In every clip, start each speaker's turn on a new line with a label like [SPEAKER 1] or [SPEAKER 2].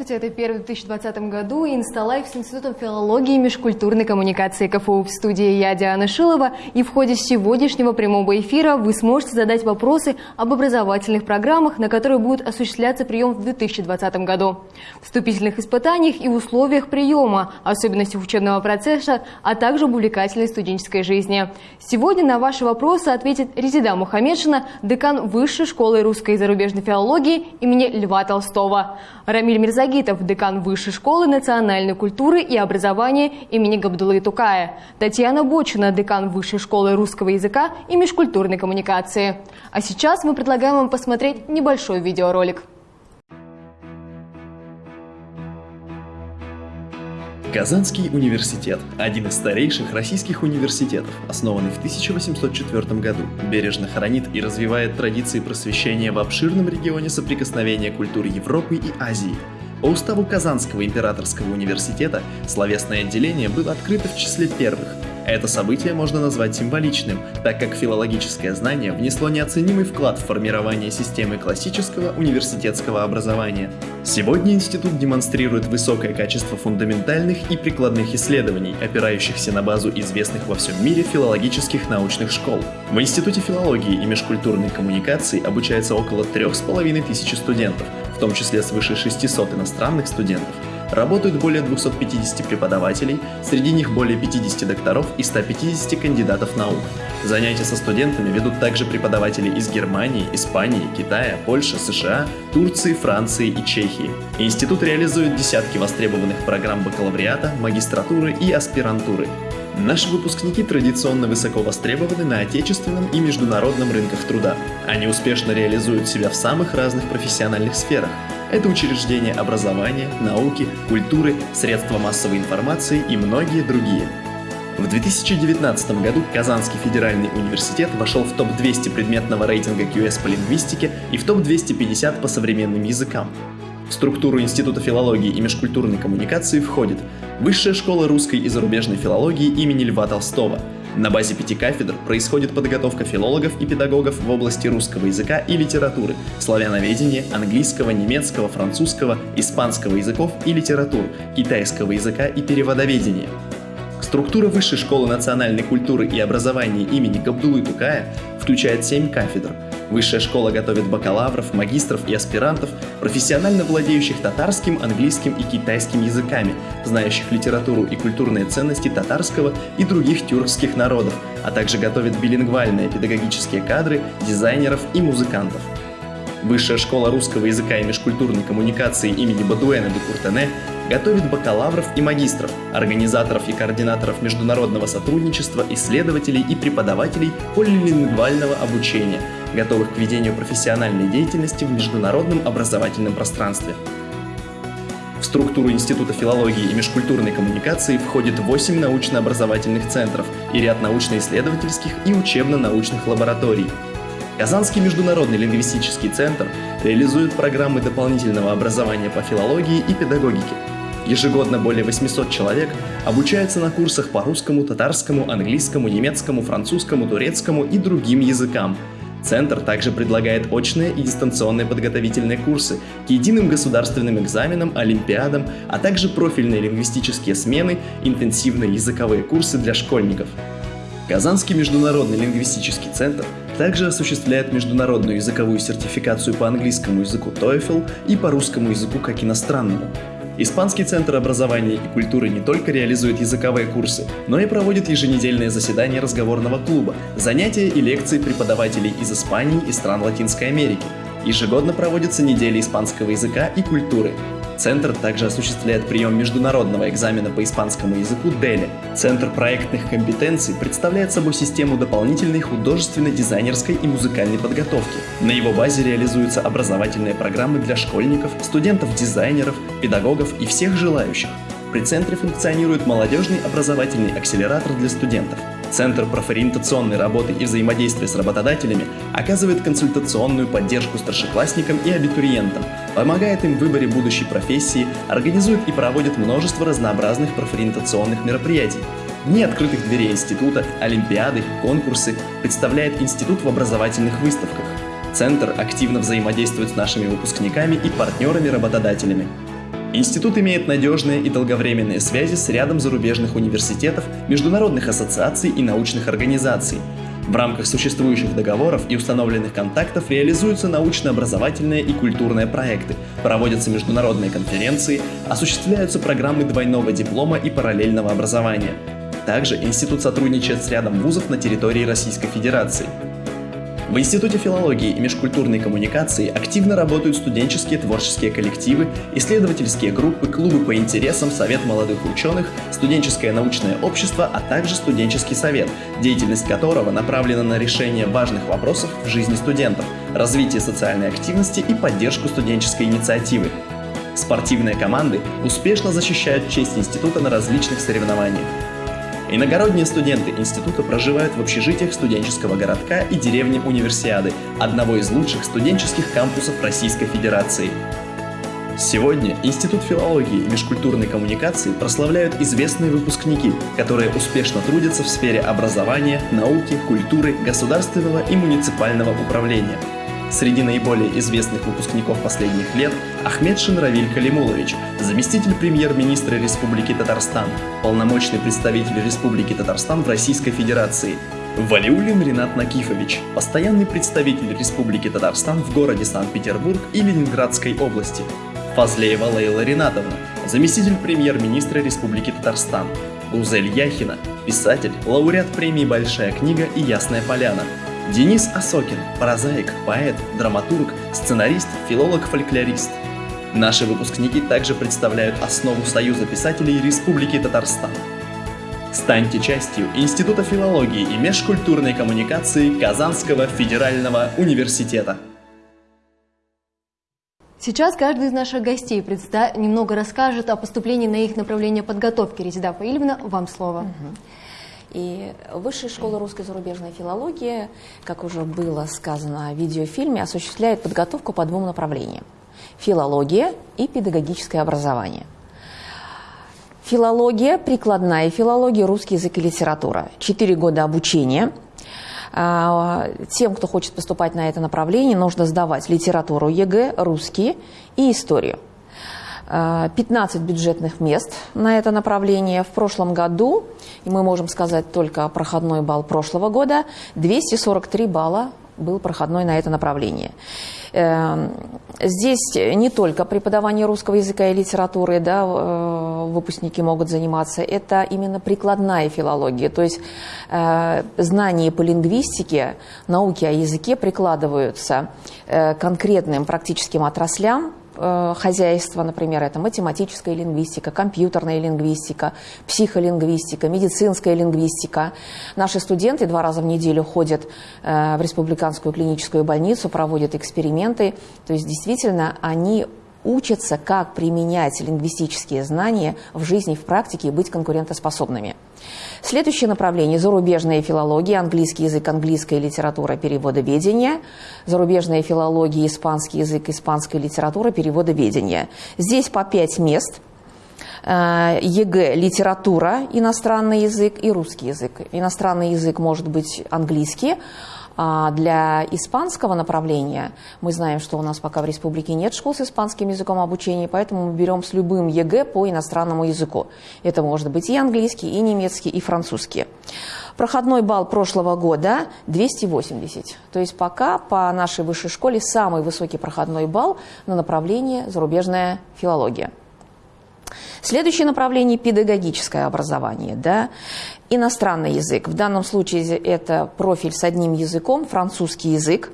[SPEAKER 1] Здравствуйте, это первый в 2020 году Инсталайф с Институтом филологии и межкультурной коммуникации КФУ в студии я, Диана Шилова. И в ходе сегодняшнего прямого эфира вы сможете задать вопросы об образовательных программах, на которые будет осуществляться прием в 2020 году, вступительных испытаниях и условиях приема, особенностях учебного процесса, а также об увлекательной студенческой жизни. Сегодня на ваши вопросы ответит Резида Мухаммедшина, декан Высшей школы русской и зарубежной филологии имени Льва Толстого. Рамиль Мирзагитов, декан Высшей школы национальной культуры и образования имени Габдулы Тукая. Татьяна Бочина, декан Высшей школы русского языка и межкультурной коммуникации. А сейчас мы предлагаем вам посмотреть небольшой видеоролик.
[SPEAKER 2] Казанский университет – один из старейших российских университетов, основанный в 1804 году, бережно хранит и развивает традиции просвещения в обширном регионе соприкосновения культур Европы и Азии. По уставу Казанского императорского университета словесное отделение было открыто в числе первых – это событие можно назвать символичным, так как филологическое знание внесло неоценимый вклад в формирование системы классического университетского образования. Сегодня институт демонстрирует высокое качество фундаментальных и прикладных исследований, опирающихся на базу известных во всем мире филологических научных школ. В Институте филологии и межкультурной коммуникации обучается около трех с половиной тысячи студентов, в том числе свыше 600 иностранных студентов, Работают более 250 преподавателей, среди них более 50 докторов и 150 кандидатов наук. Занятия со студентами ведут также преподаватели из Германии, Испании, Китая, Польши, США, Турции, Франции и Чехии. Институт реализует десятки востребованных программ бакалавриата, магистратуры и аспирантуры. Наши выпускники традиционно высоко востребованы на отечественном и международном рынках труда. Они успешно реализуют себя в самых разных профессиональных сферах. Это учреждения образования, науки, культуры, средства массовой информации и многие другие. В 2019 году Казанский федеральный университет вошел в топ-200 предметного рейтинга QS по лингвистике и в топ-250 по современным языкам. В структуру Института филологии и межкультурной коммуникации входит Высшая школа русской и зарубежной филологии имени Льва Толстого. На базе пяти кафедр происходит подготовка филологов и педагогов в области русского языка и литературы, славяноведения, английского, немецкого, французского, испанского языков и литератур, китайского языка и переводоведения. Структура Высшей школы национальной культуры и образования имени Габдулы Тукая включает семь кафедр – Высшая школа готовит бакалавров, магистров и аспирантов, профессионально владеющих татарским, английским и китайским языками, знающих литературу и культурные ценности татарского и других тюркских народов, а также готовит билингвальные педагогические кадры, дизайнеров и музыкантов. Высшая школа русского языка и межкультурной коммуникации имени Бадуэна де Куртене готовит бакалавров и магистров, организаторов и координаторов международного сотрудничества, исследователей и преподавателей полилингвального обучения, готовых к ведению профессиональной деятельности в международном образовательном пространстве. В структуру Института филологии и межкультурной коммуникации входит 8 научно-образовательных центров и ряд научно-исследовательских и учебно-научных лабораторий – Казанский международный лингвистический центр реализует программы дополнительного образования по филологии и педагогике. Ежегодно более 800 человек обучаются на курсах по русскому, татарскому, английскому, немецкому, французскому, турецкому и другим языкам. Центр также предлагает очные и дистанционные подготовительные курсы к единым государственным экзаменам, олимпиадам, а также профильные лингвистические смены, интенсивные языковые курсы для школьников. Казанский международный лингвистический центр также осуществляет международную языковую сертификацию по английскому языку TOEFL и по русскому языку как иностранному. Испанский центр образования и культуры не только реализует языковые курсы, но и проводит еженедельные заседания разговорного клуба, занятия и лекции преподавателей из Испании и стран Латинской Америки. Ежегодно проводятся недели испанского языка и культуры, Центр также осуществляет прием международного экзамена по испанскому языку DELE. Центр проектных компетенций представляет собой систему дополнительной художественной, дизайнерской и музыкальной подготовки. На его базе реализуются образовательные программы для школьников, студентов-дизайнеров, педагогов и всех желающих. При центре функционирует молодежный образовательный акселератор для студентов. Центр профориентационной работы и взаимодействия с работодателями оказывает консультационную поддержку старшеклассникам и абитуриентам, помогает им в выборе будущей профессии, организует и проводит множество разнообразных профориентационных мероприятий. Дни открытых дверей института, олимпиады, конкурсы представляет институт в образовательных выставках. Центр активно взаимодействует с нашими выпускниками и партнерами-работодателями. Институт имеет надежные и долговременные связи с рядом зарубежных университетов, международных ассоциаций и научных организаций. В рамках существующих договоров и установленных контактов реализуются научно-образовательные и культурные проекты, проводятся международные конференции, осуществляются программы двойного диплома и параллельного образования. Также институт сотрудничает с рядом вузов на территории Российской Федерации – в Институте филологии и межкультурной коммуникации активно работают студенческие творческие коллективы, исследовательские группы, клубы по интересам, совет молодых ученых, студенческое научное общество, а также студенческий совет, деятельность которого направлена на решение важных вопросов в жизни студентов, развитие социальной активности и поддержку студенческой инициативы. Спортивные команды успешно защищают честь института на различных соревнованиях. Иногородние студенты института проживают в общежитиях студенческого городка и деревни Универсиады, одного из лучших студенческих кампусов Российской Федерации. Сегодня Институт филологии и межкультурной коммуникации прославляют известные выпускники, которые успешно трудятся в сфере образования, науки, культуры, государственного и муниципального управления – Среди наиболее известных выпускников последних лет Ахмед Шинравиль Калимулович, заместитель премьер-министра Республики Татарстан, полномочный представитель Республики Татарстан в Российской Федерации, Валиулин Ренат Накифович, постоянный представитель Республики Татарстан в городе Санкт-Петербург и Ленинградской области, Фазлеева Лейла Ринатовна, заместитель премьер-министра Республики Татарстан, Гузель Яхина, писатель, лауреат премии «Большая книга» и «Ясная поляна», Денис Осокин – прозаик, поэт, драматург, сценарист, филолог-фольклорист. Наши выпускники также представляют основу Союза писателей Республики Татарстан. Станьте частью Института филологии и межкультурной коммуникации Казанского федерального университета.
[SPEAKER 1] Сейчас каждый из наших гостей предста... немного расскажет о поступлении на их направление подготовки. Резида Фаильевна, вам слово. Угу.
[SPEAKER 3] И Высшая школа русской зарубежной филологии, как уже было сказано в видеофильме, осуществляет подготовку по двум направлениям. Филология и педагогическое образование. Филология, прикладная филология, русский язык и литература. Четыре года обучения. А, тем, кто хочет поступать на это направление, нужно сдавать литературу ЕГЭ, русский и историю. 15 а, бюджетных мест на это направление. В прошлом году, и мы можем сказать только проходной балл прошлого года, 243 балла был проходной на это направление. Эм, здесь не только преподавание русского языка и литературы да, э, выпускники могут заниматься, это именно прикладная филология, то есть э, знания по лингвистике, науки о языке прикладываются э, конкретным практическим отраслям, Э, хозяйства, например, это математическая лингвистика, компьютерная лингвистика, психолингвистика, медицинская лингвистика. Наши студенты два раза в неделю ходят э, в республиканскую клиническую больницу, проводят эксперименты. То есть действительно они учатся, как применять лингвистические знания в жизни, в практике и быть конкурентоспособными. Следующее направление – зарубежная филология, английский язык, английская литература, переводоведение, зарубежная филология, испанский язык, испанская литература, переводоведение. Здесь по пять мест э, – ЕГЭ – литература, иностранный язык и русский язык. Иностранный язык может быть английский, для испанского направления мы знаем, что у нас пока в республике нет школ с испанским языком обучения, поэтому мы берем с любым ЕГЭ по иностранному языку. Это может быть и английский, и немецкий, и французский. Проходной балл прошлого года 280. То есть пока по нашей высшей школе самый высокий проходной балл на направление зарубежная филология. Следующее направление – педагогическое образование. Да? Иностранный язык. В данном случае это профиль с одним языком, французский язык.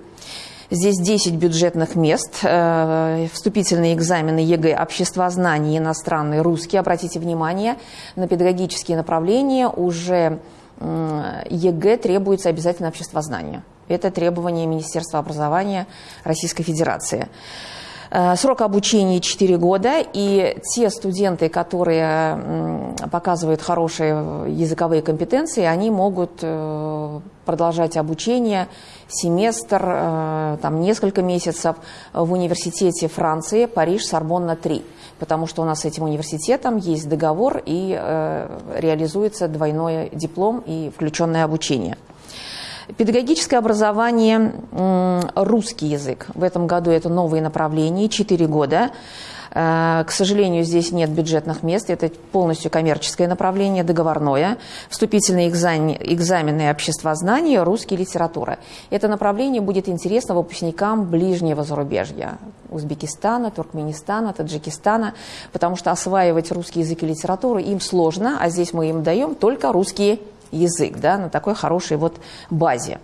[SPEAKER 3] Здесь 10 бюджетных мест, э, вступительные экзамены ЕГЭ, обществознание, иностранный, русский. Обратите внимание, на педагогические направления уже ЕГЭ требуется обязательно обществознание. Это требование Министерства образования Российской Федерации. Э, срок обучения 4 года, и те студенты, которые показывают хорошие языковые компетенции, они могут э, продолжать обучение семестр, э, там, несколько месяцев в университете Франции, Париж, Сорбонна-3, потому что у нас с этим университетом есть договор и реализуется двойной диплом и включенное обучение. Педагогическое образование, русский язык. В этом году это новые направления, 4 года. Э, к сожалению, здесь нет бюджетных мест, это полностью коммерческое направление, договорное. Вступительные экзамены, экзамены обществознания, русский литература. Это направление будет интересно выпускникам ближнего зарубежья. Узбекистана, Туркменистана, Таджикистана, потому что осваивать русский язык и литературу им сложно, а здесь мы им даем только русский язык да, на такой хорошей вот базе.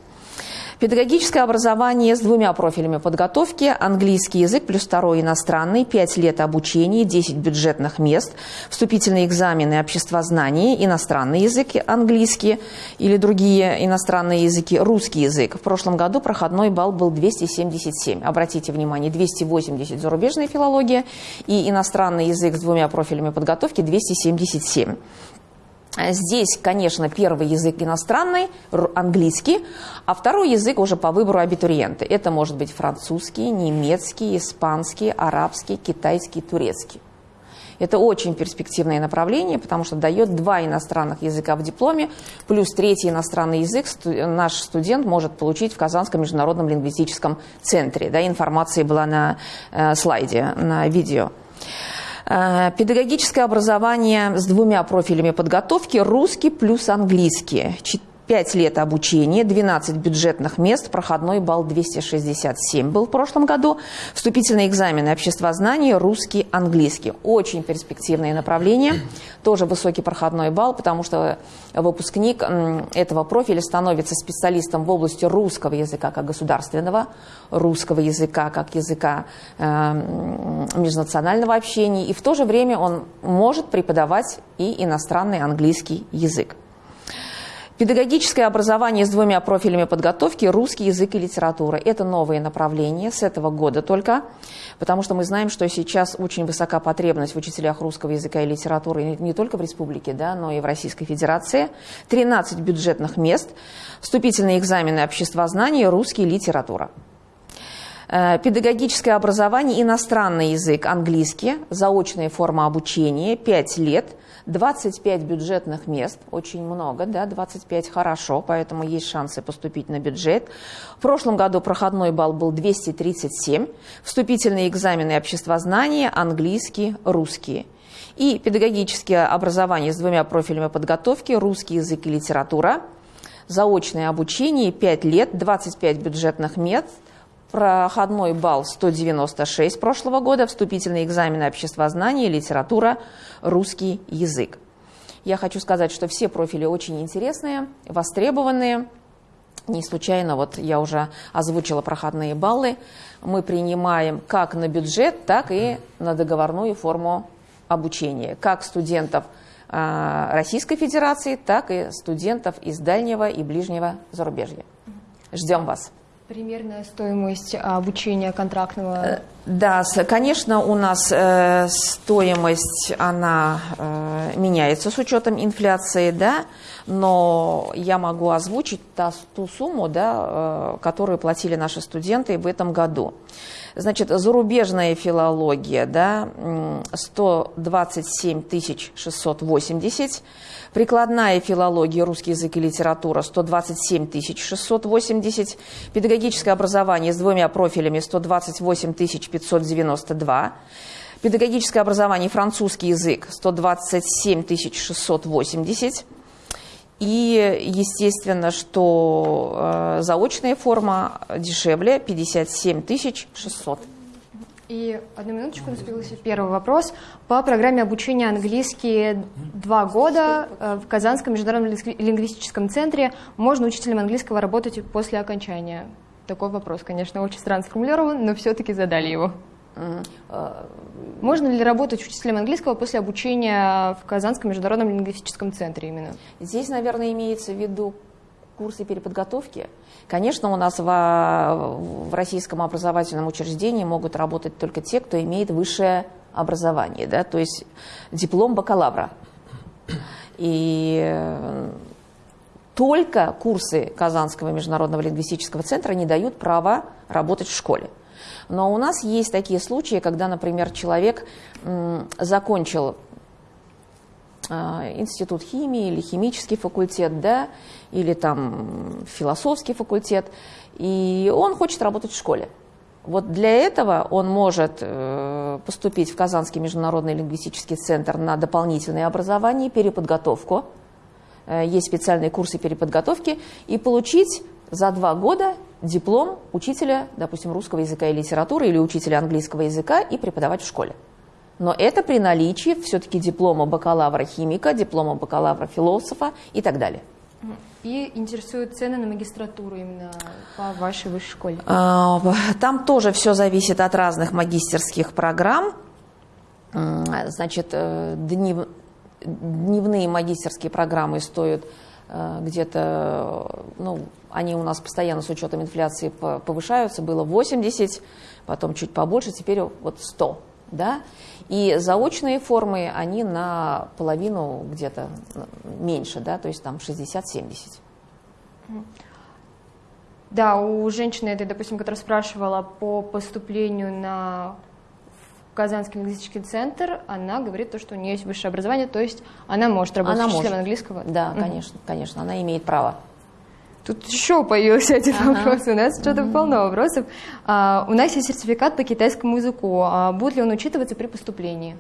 [SPEAKER 3] Педагогическое образование с двумя профилями подготовки. Английский язык плюс второй иностранный, 5 лет обучения, 10 бюджетных мест, вступительные экзамены обществознания, иностранный язык английский или другие иностранные языки, русский язык. В прошлом году проходной балл был 277. Обратите внимание, 280 зарубежная филология и иностранный язык с двумя профилями подготовки 277. Здесь, конечно, первый язык иностранный, английский, а второй язык уже по выбору абитуриента. Это может быть французский, немецкий, испанский, арабский, китайский, турецкий. Это очень перспективное направление, потому что дает два иностранных языка в дипломе, плюс третий иностранный язык наш студент может получить в Казанском международном лингвистическом центре. Да, информация была на э, слайде, на видео. Э, педагогическое образование с двумя профилями подготовки – русский плюс английский. 5 лет обучения, 12 бюджетных мест, проходной балл 267 был в прошлом году. Вступительные экзамены обществознания, русский, английский. Очень перспективные направления, тоже высокий проходной балл, потому что выпускник этого профиля становится специалистом в области русского языка как государственного, русского языка как языка э, межнационального общения, и в то же время он может преподавать и иностранный английский язык. Педагогическое образование с двумя профилями подготовки – русский язык и литература. Это новые направления с этого года только, потому что мы знаем, что сейчас очень высока потребность в учителях русского языка и литературы не только в республике, да, но и в Российской Федерации. 13 бюджетных мест, вступительные экзамены обществознания, русский, литература. Э, педагогическое образование, иностранный язык, английский, заочная форма обучения, 5 лет – 25 бюджетных мест, очень много, да, 25 хорошо, поэтому есть шансы поступить на бюджет. В прошлом году проходной балл был 237, вступительные экзамены обществознания, английский, русский. И педагогическое образование с двумя профилями подготовки, русский язык и литература, заочное обучение 5 лет, 25 бюджетных мест – проходной балл 196 прошлого года, вступительные экзамены обществознания, литература, русский язык. Я хочу сказать, что все профили очень интересные, востребованные. Не случайно, вот я уже озвучила проходные баллы. Мы принимаем как на бюджет, так и на договорную форму обучения. Как студентов а, Российской Федерации, так и студентов из дальнего и ближнего зарубежья. Ждем вас.
[SPEAKER 1] Примерная стоимость обучения контрактного? Э,
[SPEAKER 3] да, конечно, у нас э, стоимость, она э, меняется с учетом инфляции, да, но я могу озвучить ту сумму, да, которую платили наши студенты в этом году. Значит, зарубежная филология, да, 127 680, прикладная филология, русский язык и литература 127 680, педагогическое образование с двумя профилями 128 592, педагогическое образование французский язык 127 680, и, естественно, что э, заочная форма дешевле 57 600.
[SPEAKER 1] И одну минуточку, наступился первый вопрос. По программе обучения английский два года э, в Казанском международном лингвистическом центре можно учителем английского работать после окончания. Такой вопрос, конечно, очень странно сформулирован, но все-таки задали его. Можно ли работать учителем английского после обучения в Казанском международном лингвистическом центре именно?
[SPEAKER 3] Здесь, наверное, имеется в виду курсы переподготовки. Конечно, у нас в, в российском образовательном учреждении могут работать только те, кто имеет высшее образование, да, то есть диплом бакалавра. И только курсы Казанского международного лингвистического центра не дают права работать в школе. Но у нас есть такие случаи, когда, например, человек закончил а, институт химии или химический факультет, да, или там философский факультет, и он хочет работать в школе. Вот для этого он может э, поступить в Казанский международный лингвистический центр на дополнительное образование, переподготовку. Э, есть специальные курсы переподготовки и получить за два года диплом учителя, допустим, русского языка и литературы или учителя английского языка и преподавать в школе. Но это при наличии все-таки диплома бакалавра-химика, диплома бакалавра-философа и так далее.
[SPEAKER 1] И интересуют цены на магистратуру именно по вашей высшей школе?
[SPEAKER 3] А, там тоже все зависит от разных магистерских программ. Значит, э, днев, дневные магистерские программы стоят э, где-то, ну, они у нас постоянно с учетом инфляции повышаются, было 80, потом чуть побольше, теперь вот 100, да, и заочные формы, они на половину где-то меньше, да, то есть там 60-70.
[SPEAKER 1] Да, у женщины этой, допустим, которая спрашивала по поступлению на Казанский лингвистический центр, она говорит то, что у нее есть высшее образование, то есть она может работать она учителем может. английского.
[SPEAKER 3] Да, конечно, конечно, она имеет право.
[SPEAKER 1] Тут еще появился один ага. вопрос. У нас что-то полно вопросов. А, у нас есть сертификат по китайскому языку. А будет ли он учитываться при поступлении?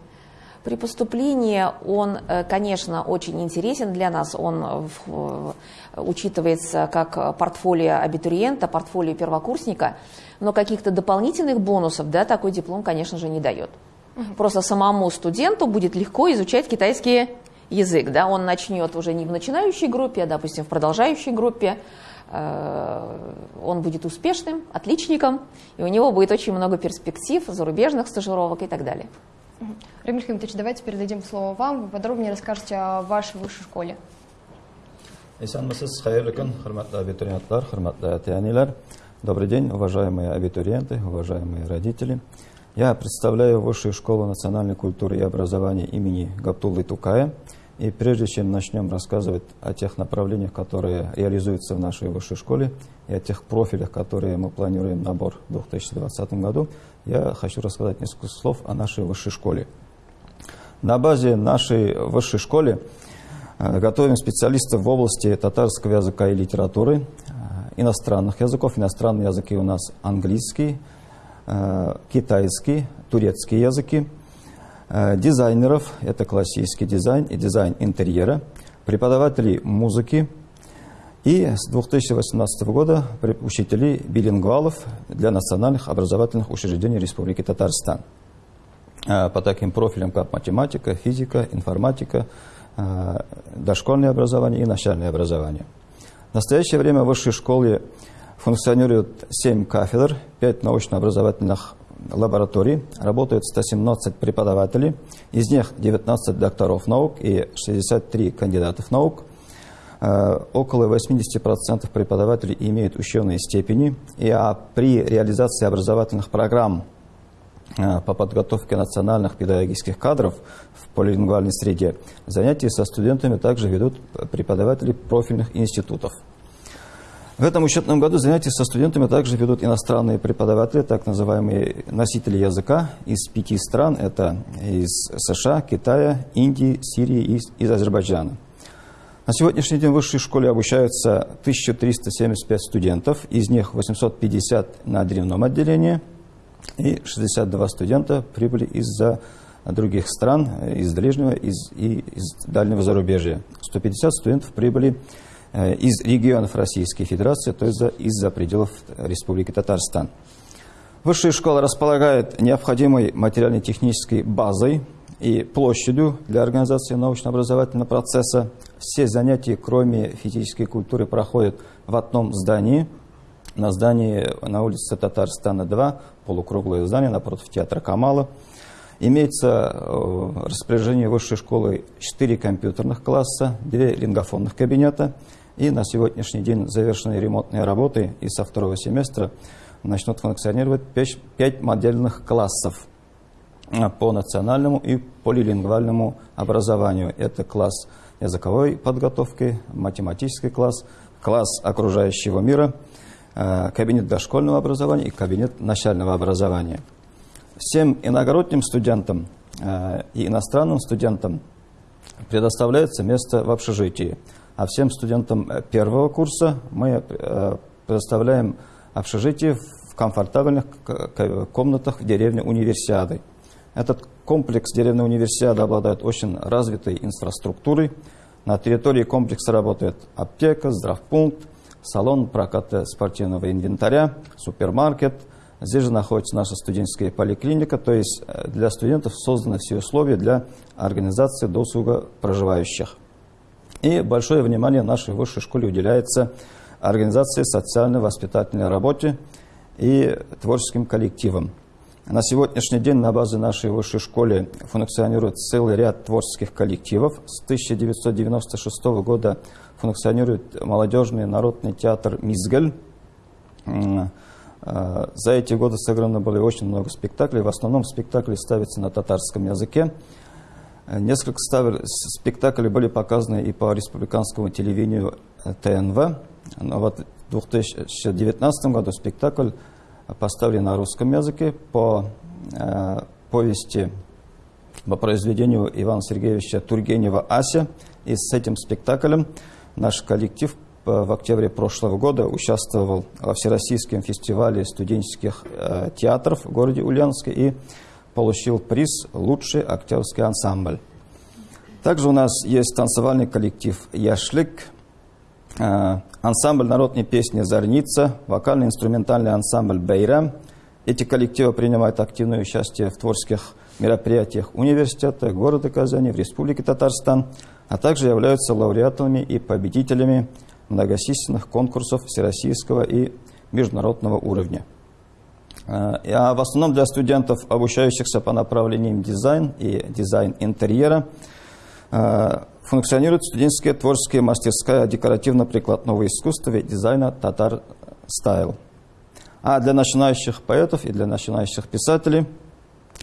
[SPEAKER 3] При поступлении он, э, конечно, очень интересен для нас. Он учитывается как портфолио абитуриента, портфолио первокурсника, но каких-то дополнительных бонусов да, такой диплом, конечно же, не дает. Просто самому студенту будет легко изучать китайский язык. Да? Он начнет уже не в начинающей группе, а, допустим, в продолжающей группе. Э, он будет успешным, отличником, и у него будет очень много перспектив, зарубежных стажировок и так далее.
[SPEAKER 1] Рамиль Хамитович, давайте передадим слово вам. Вы подробнее расскажете о вашей высшей школе.
[SPEAKER 4] Добрый день, уважаемые абитуриенты, уважаемые родители. Я представляю Высшую школу национальной культуры и образования имени Гаптулы Тукая. И прежде чем начнем рассказывать о тех направлениях, которые реализуются в нашей высшей школе, и о тех профилях, которые мы планируем набор в 2020 году, я хочу рассказать несколько слов о нашей высшей школе. На базе нашей высшей школы э, готовим специалистов в области татарского языка и литературы, э, иностранных языков. Иностранные языки у нас английский, э, китайский, турецкий языки – дизайнеров, это классический дизайн и дизайн интерьера, преподавателей музыки и с 2018 года учителей билингвалов для национальных образовательных учреждений Республики Татарстан э, по таким профилям, как математика, физика, информатика, э, дошкольное образование и начальное образование. В настоящее время в высшей школе функционирует 7 кафедр, 5 научно-образовательных лабораторий работают 117 преподавателей, из них 19 докторов наук и 63 кандидатов наук. Э, около 80% преподавателей имеют ученые степени, и а при реализации образовательных программ э, по подготовке национальных педагогических кадров в полилингвальной среде занятия со студентами также ведут преподаватели профильных институтов. В этом учетном году занятия со студентами также ведут иностранные преподаватели, так называемые носители языка из пяти стран. Это из США, Китая, Индии, Сирии и из Азербайджана. На сегодняшний день в высшей школе обучаются 1375 студентов, из них 850 на дневном отделении, и 62 студента прибыли из-за других стран, из ближнего из, и из дальнего зарубежья. 150 студентов прибыли Э, из регионов Российской Федерации, то есть из-за пределов Республики Татарстан. Высшая школа располагает необходимой материально-технической базой и площадью для организации научно-образовательного процесса. Все занятия, кроме физической культуры, проходят в одном здании. На здании на улице Татарстана 2, полукруглое здание напротив театра Камала. Имеется э, распоряжении высшей школы 4 компьютерных класса, 2 лингофонных кабинета – и на сегодняшний день завершены ремонтные работы, и со второго семестра начнут функционировать 5 модельных классов а, по национальному и полилингвальному образованию. Это класс языковой подготовки, математический класс, класс окружающего мира, а, кабинет дошкольного образования и кабинет начального образования. Всем иногородним студентам а, и иностранным студентам предоставляется место в общежитии. А всем студентам э, первого курса мы э, предоставляем общежитие в комфортабельных комнатах в деревне Универсиады. Этот комплекс деревни Универсиады обладает очень развитой инфраструктурой. На территории комплекса работает аптека, здравпункт, салон проката спортивного инвентаря, супермаркет. Здесь же находится наша студенческая поликлиника, то есть э, для студентов созданы все условия для организации досуга проживающих. И большое внимание нашей высшей школе уделяется организации социально-воспитательной работе и творческим коллективам. На сегодняшний день на базе нашей высшей школы функционирует целый ряд творческих коллективов. С 1996 года функционирует молодежный народный театр «Мизгель». Э, за эти годы сыграно было очень много спектаклей. В основном спектакли ставятся на татарском языке. Несколько спектаклей были показаны и по республиканскому телевидению ТНВ. Но вот в 2019 году спектакль поставлен на русском языке по э, повести, по произведению Ивана Сергеевича Тургенева «Ася». И с этим спектаклем наш коллектив в октябре прошлого года участвовал во Всероссийском фестивале студенческих э, театров в городе Ульяновске и получил приз «Лучший актерский ансамбль». Также у нас есть танцевальный коллектив «Яшлик», э, ансамбль народной песни «Зорница», вокально-инструментальный ансамбль «Бейра». Эти коллективы принимают активное участие в творческих мероприятиях университета, города Казани, в Республике Татарстан, а также являются лауреатами и победителями многочисленных конкурсов всероссийского и международного уровня. А в основном для студентов, обучающихся по направлениям дизайн и дизайн интерьера, э, функционирует студенческая творческая мастерская декоративно-прикладного искусства и дизайна «Татар Стайл». А для начинающих поэтов и для начинающих писателей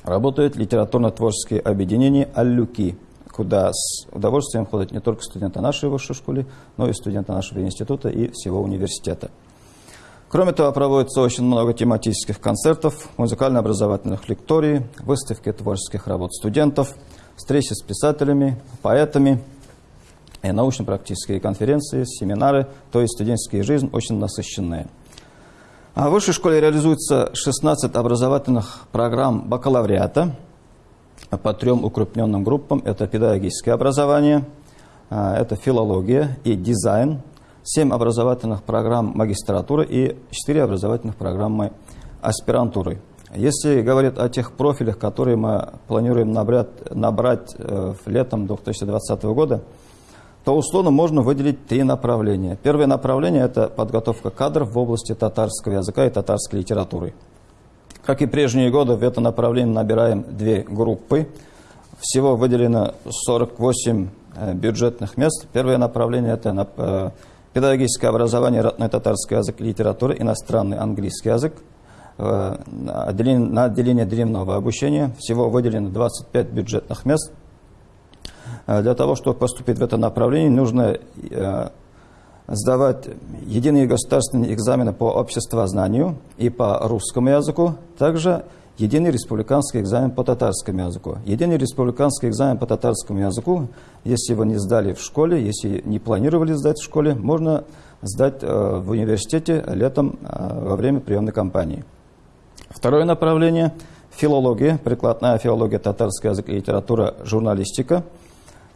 [SPEAKER 4] работают литературно-творческие объединения «Аллюки», куда с удовольствием ходят не только студенты нашей высшей школы, но и студенты нашего института и всего университета. Кроме того, проводится очень много тематических концертов, музыкально-образовательных лекторий, выставки творческих работ студентов, встречи с писателями, поэтами, и научно-практические конференции, семинары, то есть студенческая жизнь очень насыщенная. А в высшей школе реализуется 16 образовательных программ бакалавриата по трем укрупненным группам. Это педагогическое образование, а, это филология и дизайн, 7 образовательных программ магистратуры и 4 образовательных программы аспирантуры. Если говорить о тех профилях, которые мы планируем набрать, набрать э, летом 2020 года, то условно можно выделить три направления. Первое направление – это подготовка кадров в области татарского языка и татарской литературы. Как и прежние годы, в это направление набираем две группы. Всего выделено 48 э, бюджетных мест. Первое направление – это э, педагогическое образование, родной татарский язык и литература, иностранный английский язык. Э, на отделение дневного обучения всего выделено 25 бюджетных мест. Для того, чтобы поступить в это направление, нужно сдавать единые государственные экзамены по обществознанию и по русскому языку, также единый республиканский экзамен по татарскому языку. Единый республиканский экзамен по татарскому языку, если вы не сдали в школе, если не планировали сдать в школе, можно сдать э, в университете летом э, во время приемной кампании. Второе направление – филология, прикладная филология, татарский язык и литература, журналистика.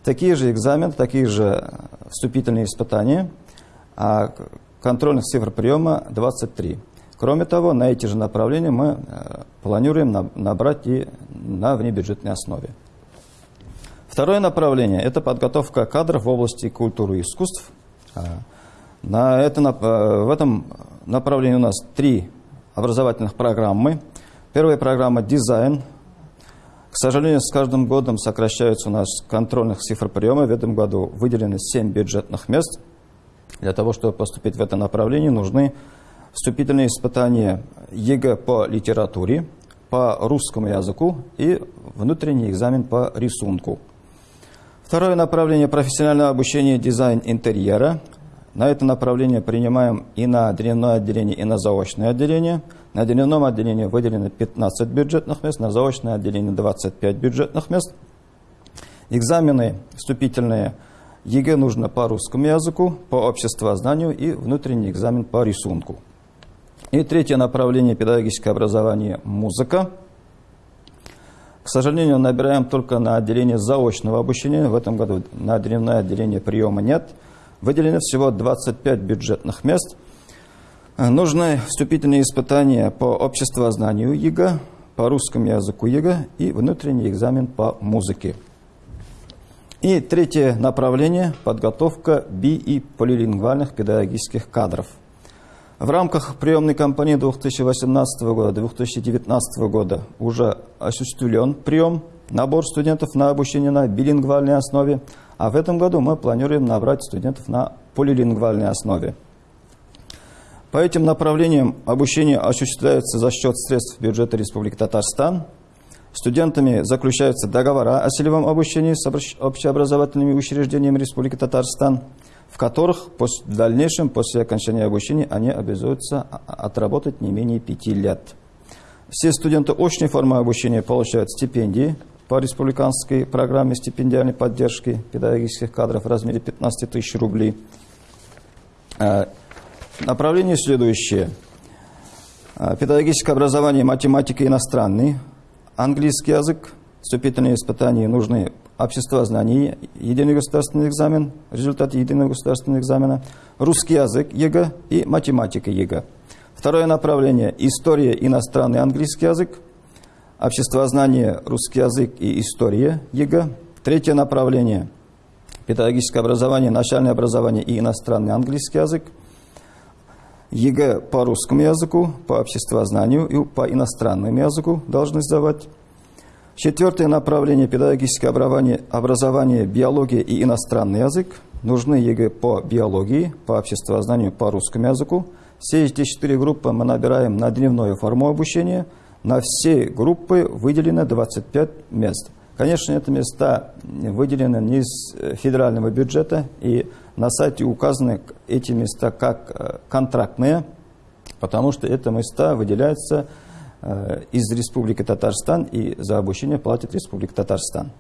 [SPEAKER 4] Такие же экзамены, такие же вступительные испытания – а контрольных цифр приема 23. Кроме того, на эти же направления мы э, планируем набрать и на внебюджетной основе. Второе направление – это подготовка кадров в области культуры и искусств. А, на это, э, в этом направлении у нас три образовательных программы. Первая программа – дизайн. К сожалению, с каждым годом сокращаются у нас контрольных цифр приема. В этом году выделены 7 бюджетных мест – для того, чтобы поступить в это направление, нужны вступительные испытания ЕГЭ по литературе, по русскому языку и внутренний экзамен по рисунку. Второе направление – профессиональное обучение дизайн интерьера. На это направление принимаем и на дневное отделение, и на заочное отделение. На дневном отделении выделено 15 бюджетных мест, на заочное отделение 25 бюджетных мест. Экзамены вступительные – ЕГЭ нужно по русскому языку, по обществознанию и внутренний экзамен по рисунку. И третье направление педагогическое образование – музыка. К сожалению, набираем только на отделение заочного обучения. В этом году на дневное отделение приема нет. Выделено всего 25 бюджетных мест. Нужны вступительные испытания по обществознанию ЕГЭ, по русскому языку ЕГЭ и внутренний экзамен по музыке. И третье направление – подготовка би- и полилингвальных педагогических кадров. В рамках приемной кампании 2018 года 2019 года уже осуществлен прием, набор студентов на обучение на билингвальной основе, а в этом году мы планируем набрать студентов на полилингвальной основе. По этим направлениям обучение осуществляется за счет средств бюджета Республики Татарстан – Студентами заключаются договора о целевом обучении с общеобразовательными учреждениями Республики Татарстан, в которых в дальнейшем, после окончания обучения, они обязуются отработать не менее пяти лет. Все студенты очной формы обучения получают стипендии по республиканской программе стипендиальной поддержки педагогических кадров в размере 15 тысяч рублей. Э, направление следующее. Э, педагогическое образование, математика иностранный – английский язык, вступительные испытания нужны обществознание, единый государственный экзамен, результат единого государственного экзамена, русский язык ЕГЭ и математика ЕГЭ. Второе направление – история, иностранный английский язык, обществознание, русский язык и история ЕГЭ. Третье направление – педагогическое образование, начальное образование и иностранный английский язык – ЕГЭ по русскому языку, по обществознанию и по иностранному языку должны сдавать. Четвертое направление педагогическое образование, образование биология и иностранный язык. Нужны ЕГЭ по биологии, по обществознанию, по русскому языку. Все эти четыре группы мы набираем на дневную форму обучения. На все группы выделено 25 мест. Конечно, это места выделены не из э, федерального бюджета, и на сайте указаны эти места как э, контрактные, потому что это места выделяются из Республики Татарстан, и за обучение платит Республика Татарстан.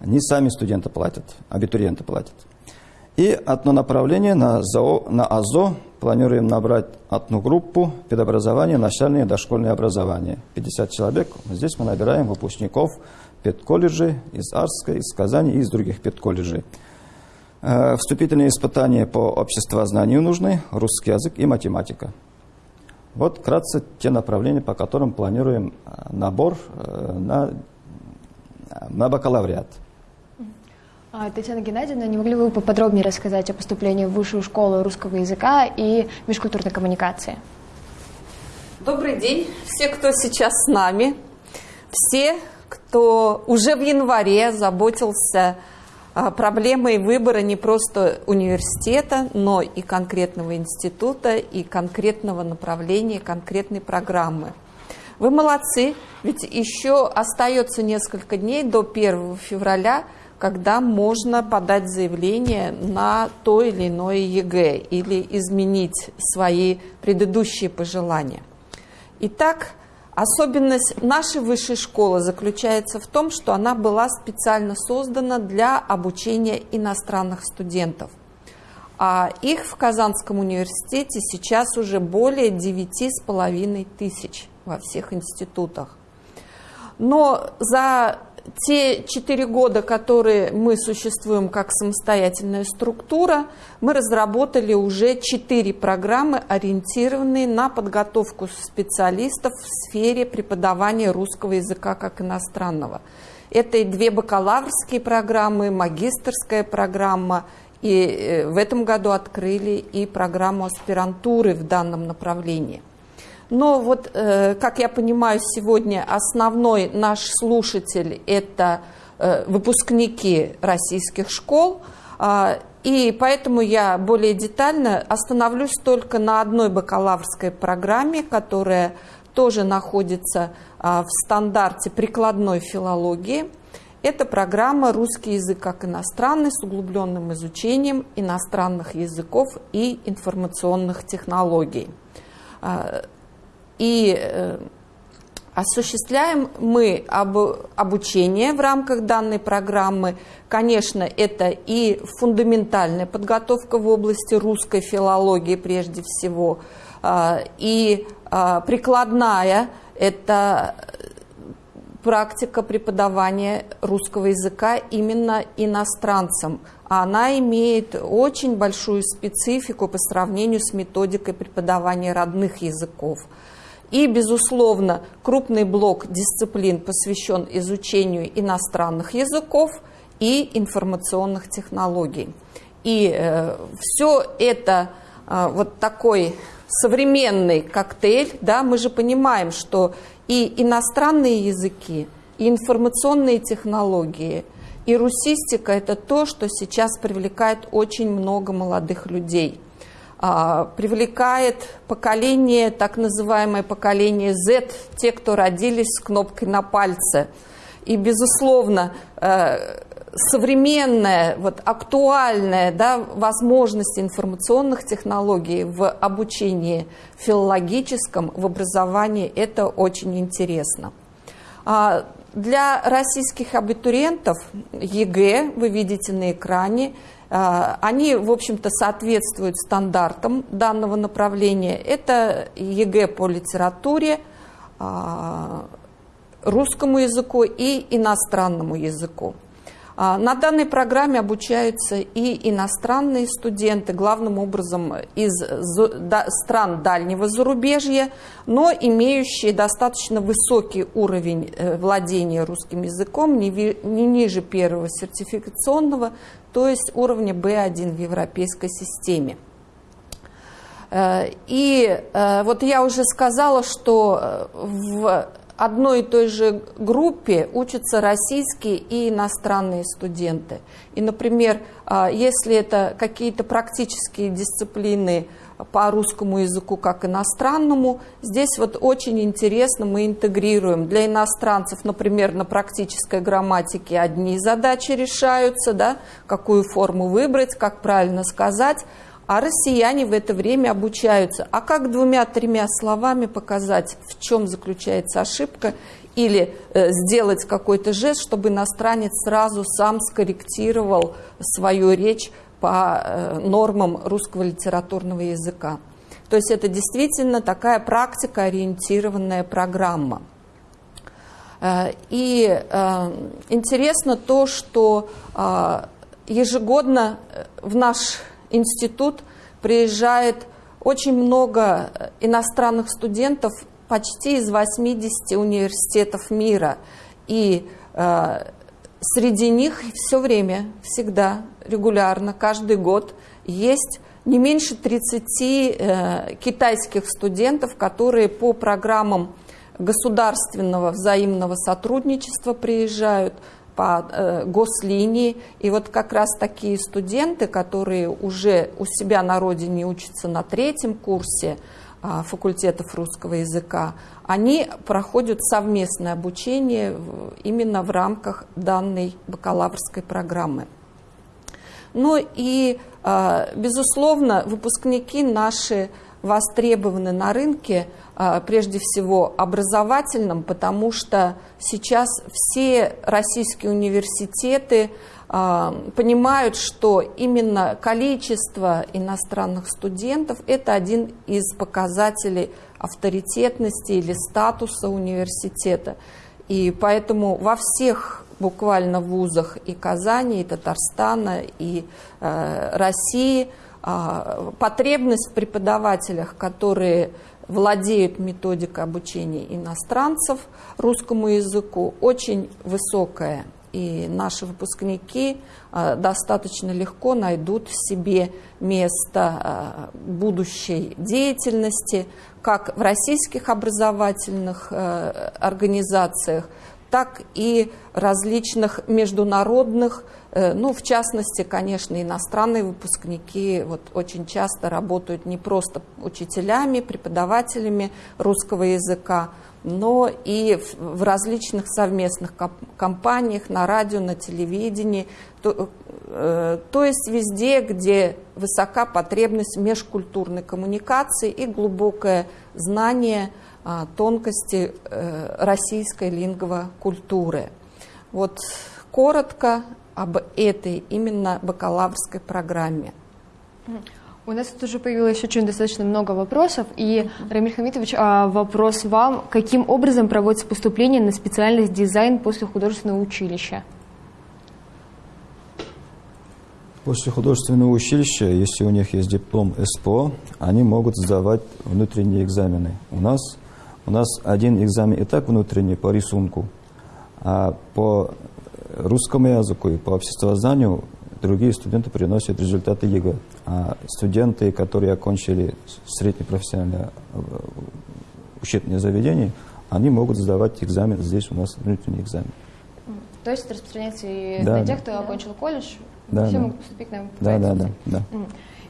[SPEAKER 4] Не сами студенты платят, абитуриенты платят. И одно направление на, ЗО, на АЗО планируем набрать одну группу педобразования, начальное и дошкольное образование. 50 человек. Здесь мы набираем выпускников педколледжей из Арска, из Казани и из других педколледжей. Э, вступительные испытания по обществознанию нужны, русский язык и математика. Вот вкратце те направления, по которым планируем э, набор э, на, на бакалавриат.
[SPEAKER 1] А, Татьяна Геннадьевна, не могли бы вы поподробнее рассказать о поступлении в Высшую школу русского языка и межкультурной коммуникации?
[SPEAKER 5] Добрый день, все, кто сейчас с нами, все, кто уже в январе заботился а, проблемой выбора не просто университета, но и конкретного института, и конкретного направления, конкретной программы. Вы молодцы, ведь еще остается несколько дней до 1 февраля, когда можно подать заявление на то или иное ЕГЭ или изменить свои предыдущие пожелания. Итак, Особенность нашей высшей школы заключается в том, что она была специально создана для обучения иностранных студентов. А их в Казанском университете сейчас уже более 9,5 тысяч во всех институтах. Но за те четыре года, которые мы существуем как самостоятельная структура, мы разработали уже четыре программы, ориентированные на подготовку специалистов в сфере преподавания русского языка как иностранного. Это и две бакалаврские программы, магистрская программа, и э, в этом году открыли и программу аспирантуры в данном направлении. Но вот, э, как я понимаю, сегодня основной наш слушатель – это э, выпускники российских школ, э, и поэтому я более детально остановлюсь только на одной бакалаврской программе, которая тоже находится э, в стандарте прикладной филологии. Это программа «Русский язык как иностранный» с углубленным изучением иностранных языков и информационных технологий. И э, осуществляем мы об, обучение в рамках данной программы. Конечно, это и фундаментальная подготовка в области русской филологии прежде всего, И прикладная – это практика преподавания русского языка именно иностранцам. Она имеет очень большую специфику по сравнению с методикой преподавания родных языков. И, безусловно, крупный блок дисциплин посвящен изучению иностранных языков и информационных технологий. И э, все это э, вот такой современный коктейль, да, мы же понимаем, что и иностранные языки, и информационные технологии, и русистика – это то, что сейчас привлекает очень много молодых людей. А, привлекает поколение, так называемое поколение Z, те, кто родились с кнопкой на пальце. И, безусловно, э, современная, вот, актуальная да, возможность информационных технологий в обучении филологическом, в образовании, это очень интересно. А для российских абитуриентов ЕГЭ, вы видите на экране, они, в общем-то, соответствуют стандартам данного направления. Это ЕГЭ по литературе, а, русскому языку и иностранному языку. А, на данной программе обучаются и иностранные студенты, главным образом из стран дальнего зарубежья, но имеющие достаточно высокий уровень э, владения русским языком, не ниже первого сертификационного, то есть уровня B1 в европейской системе. Э, и э, вот я уже сказала, что в одной и той же группе учатся российские и иностранные студенты. И, например, а, если это какие-то практические дисциплины по русскому языку как иностранному, здесь вот очень интересно мы интегрируем. Для иностранцев, например, на практической грамматике одни задачи решаются, да, какую форму выбрать, как правильно сказать – а россияне в это время обучаются. А как двумя-тремя словами показать, в чем заключается ошибка, или э, сделать какой-то жест, чтобы иностранец сразу сам скорректировал свою речь по э, нормам русского литературного языка. То есть это действительно такая практика ориентированная программа. Э, и э, интересно то, что э, ежегодно в наш институт приезжает очень много иностранных студентов почти из 80 университетов мира. И э, среди них все время, всегда, регулярно, каждый год есть не меньше 30 э, китайских студентов, которые по программам государственного взаимного сотрудничества приезжают – по э, гослинии. И вот как раз такие студенты, которые уже у себя на родине учатся на третьем курсе э, факультетов русского языка, они проходят совместное обучение именно в рамках данной бакалаврской программы. Ну и, э, безусловно, выпускники наши востребованы на рынке а, прежде всего образовательном, потому что сейчас все российские университеты а, понимают, что именно количество иностранных студентов – это один из показателей авторитетности или статуса университета. И поэтому во всех буквально вузах и Казани, и Татарстана, и э, России потребность в преподавателях, которые владеют методикой обучения иностранцев русскому языку, очень высокая. И наши выпускники э, достаточно легко найдут в себе место э, будущей деятельности, как в российских образовательных организациях, так и различных международных, э, ну, в частности, конечно, иностранные выпускники вот очень часто работают не просто учителями, преподавателями русского языка, но и в различных совместных компаниях, на радио, на телевидении, то, э, то есть везде, где высока потребность межкультурной коммуникации и глубокое знание – а, тонкости э, российской лингвокультуры. Вот коротко об этой именно бакалаврской программе.
[SPEAKER 1] У нас тут уже появилось очень достаточно много вопросов. И, Рамиль Хамитович, а, вопрос вам. Каким образом проводится поступление на специальность дизайн после художественного училища?
[SPEAKER 4] После художественного училища, если у них есть диплом СПО, они могут сдавать внутренние экзамены. У нас, у нас один экзамен и так внутренний по рисунку, а по русскому языку и по обществознанию другие студенты приносят результаты ЕГЭ. А студенты, которые окончили среднее профессиональное э, учебное заведение, они могут сдавать экзамен здесь у нас внутренний экзамен.
[SPEAKER 1] То есть распространяется и
[SPEAKER 4] Да,
[SPEAKER 1] на
[SPEAKER 4] да.
[SPEAKER 1] тех, кто окончил колледж,
[SPEAKER 4] Да,
[SPEAKER 1] все
[SPEAKER 4] да.
[SPEAKER 1] могут поступить на
[SPEAKER 4] Да, да, да, да.
[SPEAKER 1] М.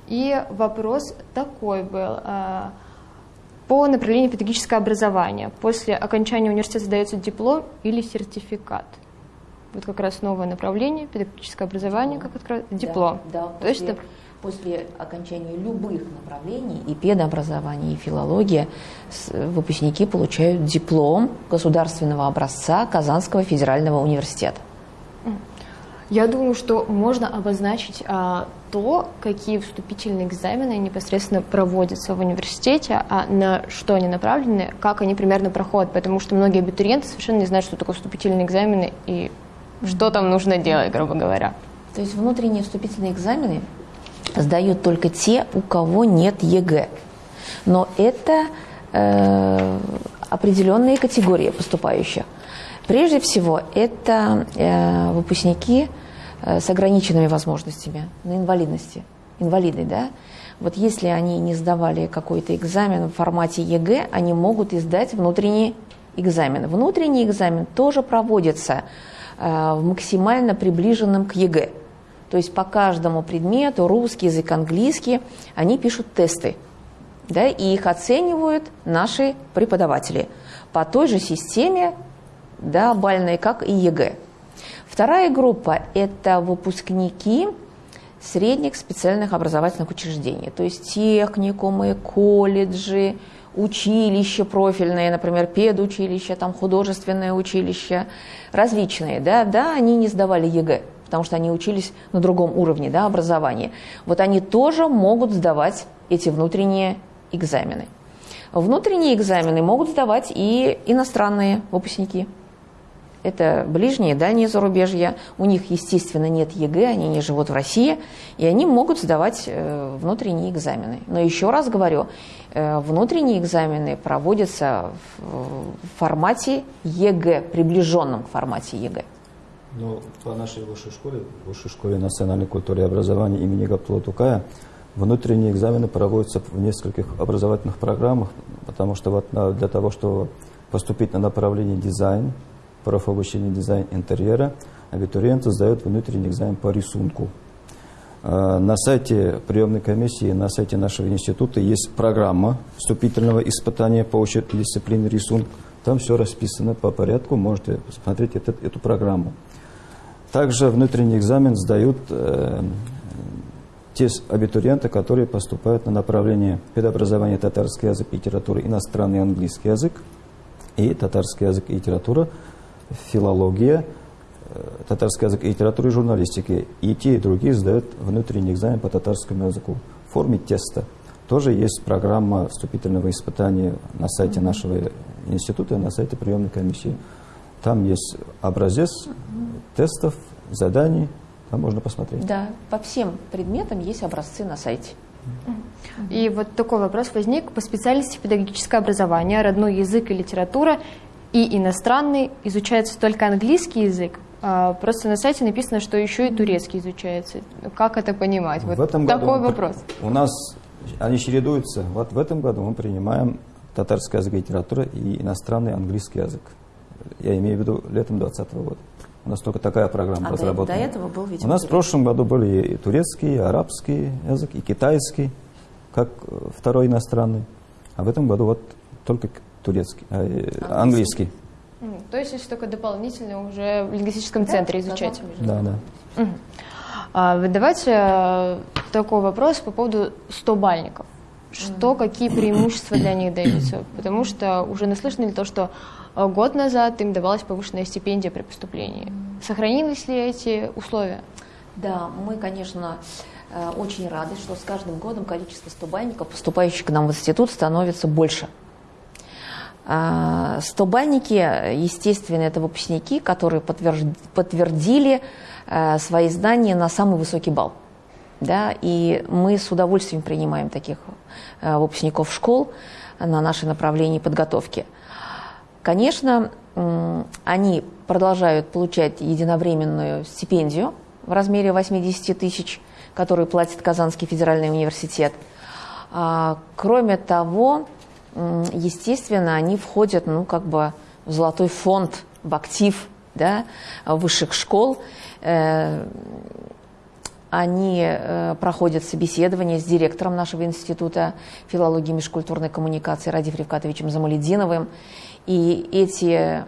[SPEAKER 1] И вопрос такой был. а, По направлению педагогическое образование. После окончания университета сдается диплом или сертификат? Вот как раз новое направление, педагогическое образование, как открыть диплом.
[SPEAKER 3] Да, да,
[SPEAKER 1] То есть
[SPEAKER 3] после,
[SPEAKER 1] это
[SPEAKER 3] после окончания любых направлений, и педобразования, и филология, выпускники получают диплом государственного образца Казанского федерального университета.
[SPEAKER 1] Я думаю, что можно обозначить а, то, какие вступительные экзамены непосредственно проводятся в университете, а на что они направлены, как они примерно проходят, потому что многие абитуриенты совершенно не знают, что такое вступительные экзамены и что там нужно делать, грубо говоря.
[SPEAKER 3] То есть внутренние вступительные экзамены сдают только те, у кого нет ЕГЭ. Но это э, определенные категории поступающих. Прежде всего, это э, выпускники э, с ограниченными возможностями по инвалидности. Инвалиды, да? Вот если они не сдавали какой-то экзамен в формате ЕГЭ, они могут и сдать внутренний экзамен. Внутренний экзамен тоже проводится максимально приближенном к ЕГЭ. То есть по каждому предмету, русский язык, английский, они пишут тесты. Да, и их оценивают наши преподаватели по той же системе да, балльной, как и ЕГЭ. Вторая группа – это выпускники средних специальных образовательных учреждений, то есть техникумы, колледжи, училища профильные, например, педучилища, там художественное училище, различные, да, да, они не сдавали ЕГЭ, потому что они учились на другом уровне да, образования. Вот они тоже могут сдавать эти внутренние экзамены. Внутренние экзамены могут сдавать и иностранные выпускники. Это ближние, дальние зарубежья. У них, естественно, нет ЕГЭ, они не живут в России, и они могут сдавать э, внутренние экзамены. Но еще раз говорю, э, внутренние экзамены проводятся в, формате ЕГЭ, приближенном к формате ЕГЭ.
[SPEAKER 4] Ну, по нашей высшей школе, высшей школе национальной культуры и образования имени Габдуллы Тукая, внутренние экзамены проводятся в нескольких образовательных программах, потому что вот на- для того, чтобы поступить на направление дизайн, профобучение дизайн интерьера, абитуриенты сдают внутренний экзамен по рисунку. Э, На сайте приемной комиссии, на сайте нашего института есть программа вступительного испытания по учебной дисциплине рисунок. Там все расписано по порядку, можете посмотреть эту, эту программу. Также внутренний экзамен сдают э, те абитуриенты, которые поступают на направление педобразования татарский язык и литература, иностранный английский язык и татарский язык и литература, филология, э, татарский язык и литература и журналистики. И те, и другие сдают внутренний экзамен по татарскому языку в форме теста. Тоже есть программа вступительного испытания на сайте нашего института, на сайте приемной комиссии. Там есть образец тестов, заданий, там можно посмотреть.
[SPEAKER 3] Да, по всем предметам есть образцы на сайте.
[SPEAKER 1] И вот такой вопрос возник. По специальности педагогическое образование, родной язык и литература и иностранный изучается только английский язык. А, Просто на сайте написано, что еще и турецкий изучается. Как это понимать? Вот
[SPEAKER 4] в этом году
[SPEAKER 1] такой
[SPEAKER 4] при-
[SPEAKER 1] вопрос.
[SPEAKER 4] У нас они чередуются. Вот в этом году мы принимаем татарский язык и литература и иностранный английский язык. Я имею в виду летом 2020 года. У нас только такая программа
[SPEAKER 3] А
[SPEAKER 4] разработана.
[SPEAKER 3] до этого был, видимо,
[SPEAKER 4] У нас в прошлом году были и турецкий, и арабский язык, и китайский, как э, второй иностранный. А в этом году вот только турецкий, э, английский.
[SPEAKER 1] М, То есть, если только дополнительно уже в лингвистическом центре изучать.
[SPEAKER 4] Да, да.
[SPEAKER 1] А, вот Давайте э, такой вопрос по поводу 100 бальников. Что, какие преимущества для них даются? Потому что уже наслышаны ли то, что э, год назад им давалась повышенная стипендия при поступлении. Сохранились ли эти условия?
[SPEAKER 3] Да, мы, конечно, э, очень рады, что с каждым годом количество стобальников, поступающих к нам в институт, становится больше. А, стобальники, естественно, это выпускники, которые подтвердили э, свои знания на самый высокий балл. Да, и мы с удовольствием принимаем таких э, выпускников школ на наше направление подготовки. Конечно, они продолжают получать единовременную стипендию в размере 80 тысяч, которую платит Казанский федеральный университет. А, кроме того, естественно, они входят ну, как бы в золотой фонд, в актив да, высших школ. Э, они э, проходят собеседование с директором нашего института филологии и межкультурной коммуникации Радив Ревкатовичем Замалединовым. И эти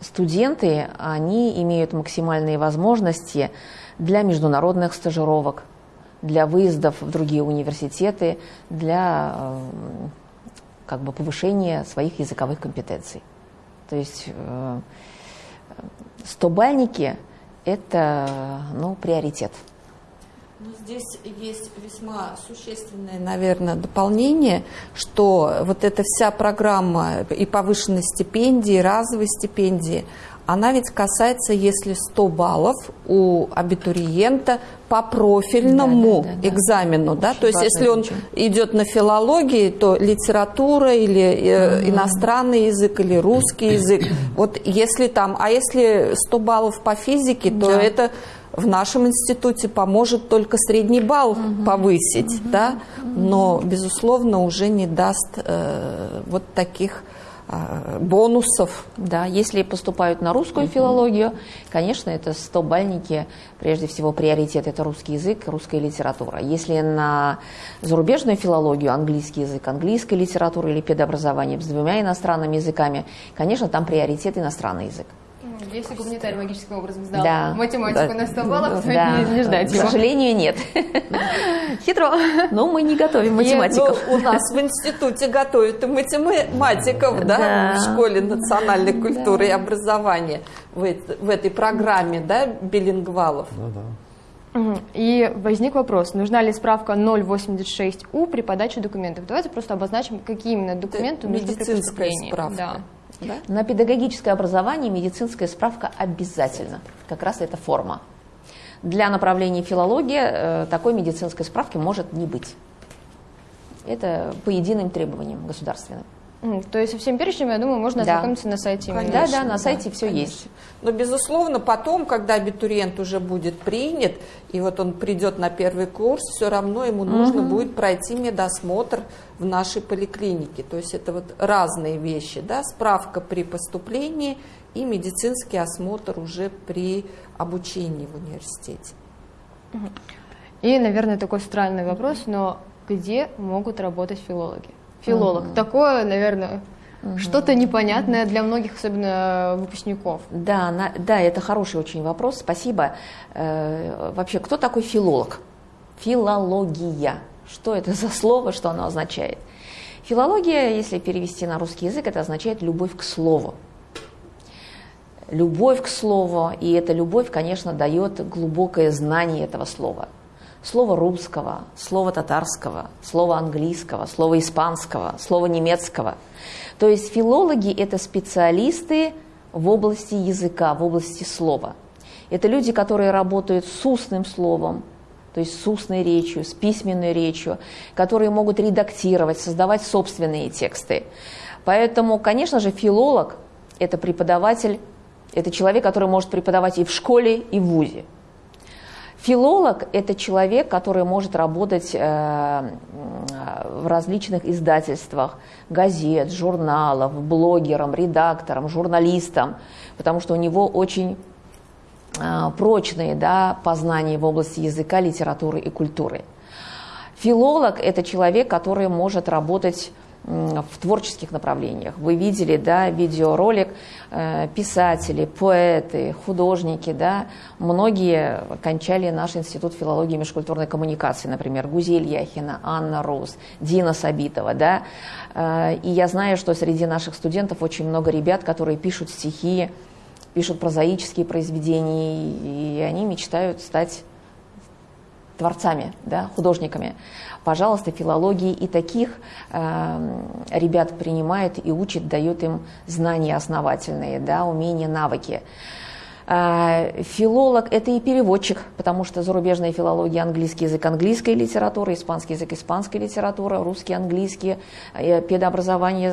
[SPEAKER 3] студенты, они имеют максимальные возможности для международных стажировок, для выездов в другие университеты, для э, как бы, повышения своих языковых компетенций. То есть э, стобальники – это ну, приоритет.
[SPEAKER 5] Ну, здесь есть весьма существенное, наверное, дополнение, что вот эта вся программа и повышенной стипендии, и разовой стипендии, она ведь касается, если 100 баллов у абитуриента по профильному да, да, да, экзамену, да, то есть если он идет на филологии, то литература или э, иностранный язык или русский язык, вот если там, а если 100 баллов по физике, то да. это в нашем институте поможет только средний балл угу. повысить, угу. да, но, безусловно, уже не даст э, вот таких э, бонусов.
[SPEAKER 3] Да, если поступают на русскую угу. филологию, конечно, это 100-бальники, прежде всего приоритет это русский язык, русская литература. Если на зарубежную филологию, английский язык, английская литература или педобразование с двумя иностранными языками, конечно, там приоритет иностранный язык.
[SPEAKER 1] Если гуманитарий магическим образом сдал да. математику да. на 100 баллов, то да. не, не ждать
[SPEAKER 3] К его. сожалению, нет.
[SPEAKER 1] Хитро.
[SPEAKER 3] Но мы не готовим математиков.
[SPEAKER 5] Ну, у нас в институте готовят и математиков, да, да. в школе национальной культуры да. и образования в, в этой программе, да, билингвалов. Да,
[SPEAKER 1] да. И возник вопрос, нужна ли справка 086У при подаче документов? Давайте просто обозначим, какие именно документы
[SPEAKER 5] нужны при поступлении. Справка.
[SPEAKER 1] Да.
[SPEAKER 3] Да? На педагогическое образование медицинская справка обязательно. Как раз это форма. Для направления филология э, такой медицинской справки может не быть. Это по единым требованиям государственным.
[SPEAKER 1] То есть со всем перечнем, я думаю, можно да. ознакомиться на сайте.
[SPEAKER 3] Конечно, да, да, на сайте да, все конечно. есть.
[SPEAKER 5] Но, безусловно, потом, когда абитуриент уже будет принят, и вот он придет на первый курс, все равно ему угу. нужно будет пройти медосмотр в нашей поликлинике. То есть это вот разные вещи, да, справка при поступлении и медицинский осмотр уже при обучении в университете.
[SPEAKER 1] И, наверное, такой странный вопрос, но где могут работать филологи? Филолог. Угу. Такое, наверное, угу. что-то непонятное для многих, особенно выпускников.
[SPEAKER 3] Да, на, да, это хороший очень вопрос, спасибо. Э, вообще, кто такой филолог? Филология. Что это за слово, что оно означает? Филология, если перевести на русский язык, это означает любовь к слову. Любовь к слову, и эта любовь, конечно, дает глубокое знание этого слова – слово русского, слово татарского, слово английского, слово испанского, слово немецкого. То есть филологи – это специалисты в области языка, в области слова. Это люди, которые работают с устным словом, то есть с устной речью, с письменной речью, которые могут редактировать, создавать собственные тексты. Поэтому, конечно же, филолог – это преподаватель, это человек, который может преподавать и в школе, и в ВУЗе. Филолог – это человек, который может работать э, в различных издательствах, газет, журналов, блогером, редактором, журналистом, потому что у него очень э, прочные да, познания в области языка, литературы и культуры. Филолог – это человек, который может работать в творческих направлениях. Вы видели, да, видеоролик, э, писатели, поэты, художники, да, многие кончали наш институт филологии и межкультурной коммуникации, например, Гузель Яхина, Анна Рус, Дина Сабитова, да, э, и я знаю, что среди наших студентов очень много ребят, которые пишут стихи, пишут прозаические произведения, и они мечтают стать творцами, да, художниками. Пожалуйста, филологии и таких э, ребят принимает и учит, дает им знания основательные, да, умения, навыки. А, филолог – это и переводчик, потому что зарубежная филология – английский язык – английская литература, испанский язык – испанская литература, русский – английский, педообразование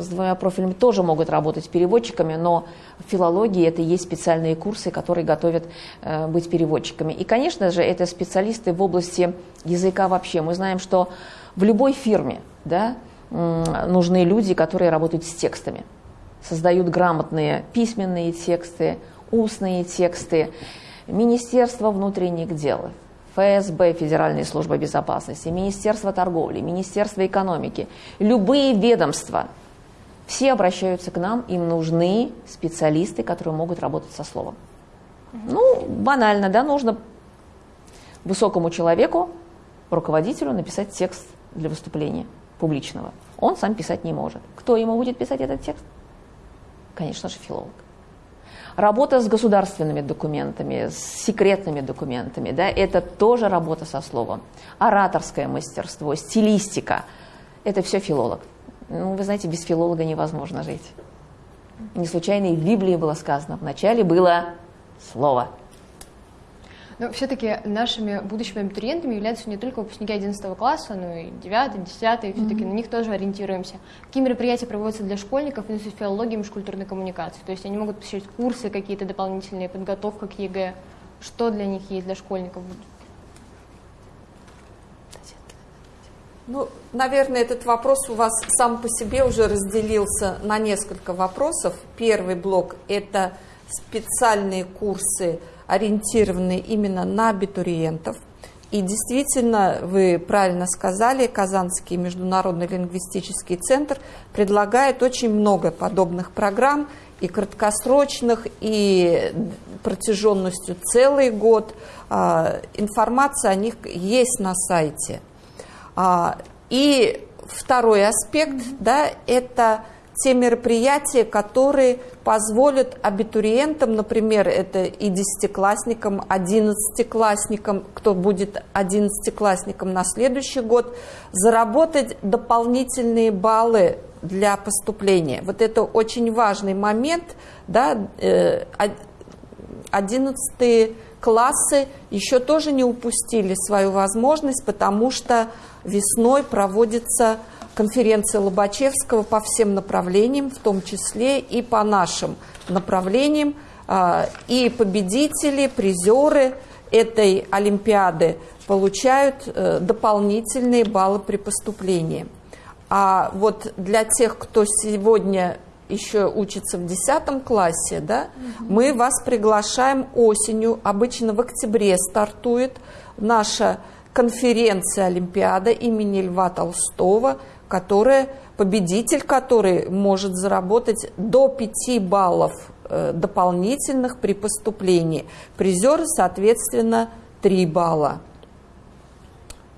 [SPEAKER 3] с двумя профилями тоже могут работать переводчиками, но в филологии это и есть специальные курсы, которые готовят э, быть переводчиками. И, конечно же, это специалисты в области языка вообще. Мы знаем, что в любой фирме да, нужны люди, которые работают с текстами, создают грамотные письменные тексты, устные тексты, Министерство внутренних дел, ФСБ, Федеральная служба безопасности, Министерство торговли, Министерство экономики, любые ведомства, все обращаются к нам, им нужны специалисты, которые могут работать со словом. Ну, банально, да, нужно высокому человеку, руководителю написать текст для выступления публичного. Он сам писать не может. Кто ему будет писать этот текст? Конечно же, филолог. Работа с государственными документами, с секретными документами, да, это тоже работа со словом. Ораторское мастерство, стилистика – это все филолог. Ну, вы знаете, без филолога невозможно жить. Не случайно и в Библии было сказано, вначале было слово –
[SPEAKER 1] но все-таки нашими будущими абитуриентами являются не только выпускники 11 класса, но и 9, 10, все-таки mm-hmm. на них тоже ориентируемся. Какие мероприятия проводятся для школьников в Институте филологии и межкультурной коммуникации? То есть они могут посещать курсы какие-то дополнительные, подготовка к ЕГЭ. Что для них есть для школьников?
[SPEAKER 5] Ну, наверное, этот вопрос у вас сам по себе уже разделился на несколько вопросов. Первый блок – это специальные курсы – ориентированы именно на абитуриентов. И действительно, вы правильно сказали, Казанский международный лингвистический центр предлагает очень много подобных программ, и краткосрочных, и протяженностью целый год. А, информация о них есть на сайте. А, и второй аспект, да, это те мероприятия, которые позволят абитуриентам, например, это и десятиклассникам, одиннадцатиклассникам, кто будет одиннадцатиклассником на следующий год, заработать дополнительные баллы для поступления. Вот это очень важный момент, да, 11 э, классы еще тоже не упустили свою возможность, потому что весной проводится конференция Лобачевского по всем направлениям, в том числе и по нашим направлениям. А, и победители, призеры этой Олимпиады получают э, дополнительные баллы при поступлении. А вот для тех, кто сегодня еще учится в 10 классе, да, угу. мы вас приглашаем осенью, обычно в октябре стартует наша конференция Олимпиада имени Льва Толстого – которая, победитель который может заработать до 5 баллов э, дополнительных при поступлении. Призеры, соответственно, 3 балла.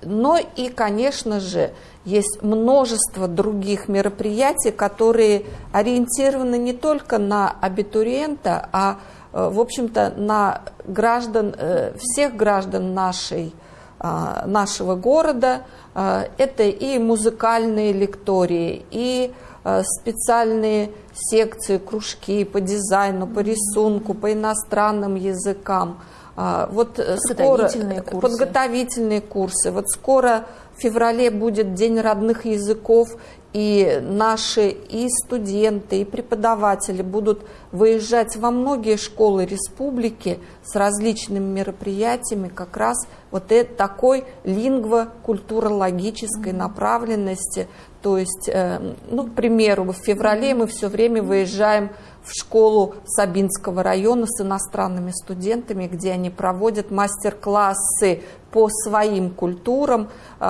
[SPEAKER 5] Но и, конечно же, есть множество других мероприятий, которые ориентированы не только на абитуриента, а, э, в общем-то, на граждан, э, всех граждан нашей, нашего города – а, это и музыкальные лектории, и а, специальные секции, кружки по дизайну, по рисунку, по иностранным языкам. А, вот подготовительные скоро курсы. подготовительные курсы. Вот скоро в феврале будет День родных языков, и наши и студенты, и преподаватели будут выезжать во многие школы республики с различными мероприятиями как раз вот это, такой лингво-культурологической направленности. То есть, э, ну, к примеру, в феврале мы все время выезжаем в школу Сабинского района с иностранными студентами, где они проводят мастер-классы по своим культурам, э,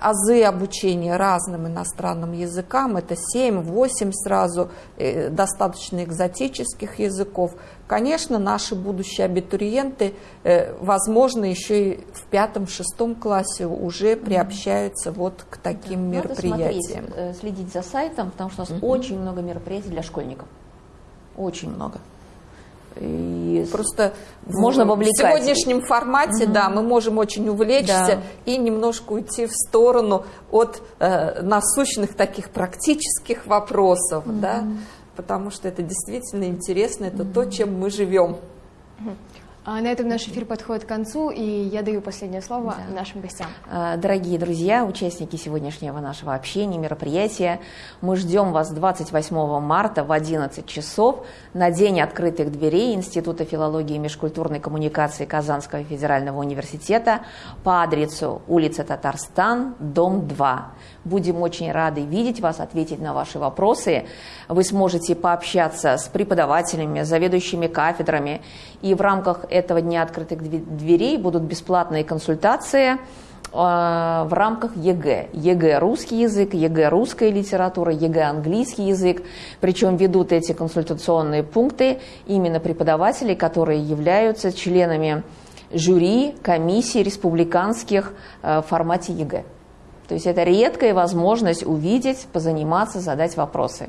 [SPEAKER 5] азы обучения разным иностранным языкам, это 7-8 сразу, э, достаточно экзотических языков. Конечно, наши будущие абитуриенты, э, возможно, еще и в пятом-шестом классе уже приобщаются вот к таким
[SPEAKER 3] да,
[SPEAKER 5] мероприятиям.
[SPEAKER 3] Надо смотреть, следить за сайтом, потому что у нас угу. очень много мероприятий для школьников. Очень много. И
[SPEAKER 5] Просто
[SPEAKER 3] Можно
[SPEAKER 5] в сегодняшнем формате, да, мы можем очень увлечься
[SPEAKER 3] Да.
[SPEAKER 5] и немножко уйти в сторону от э, насущных таких практических вопросов, да, потому что это действительно интересно, это то, чем мы живем.
[SPEAKER 1] А на этом наш эфир подходит к концу, и я даю последнее слово нашим гостям.
[SPEAKER 3] Э, Дорогие друзья, участники сегодняшнего нашего общения, мероприятия, мы ждем вас 28 марта в 11 часов на День открытых дверей Института филологии и межкультурной коммуникации Казанского федерального университета по адресу улица Татарстан, дом 2. Будем очень рады видеть вас, ответить на ваши вопросы. Вы сможете пообщаться с преподавателями, заведующими кафедрами. И в рамках этого Дня открытых дверей будут бесплатные консультации э, в рамках ЕГЭ. ЕГЭ русский язык, ЕГЭ русская литература, ЕГЭ английский язык. Причем ведут эти консультационные пункты именно преподаватели, которые являются членами жюри комиссий республиканских э, в формате ЕГЭ. То есть это редкая возможность увидеть, позаниматься, задать вопросы.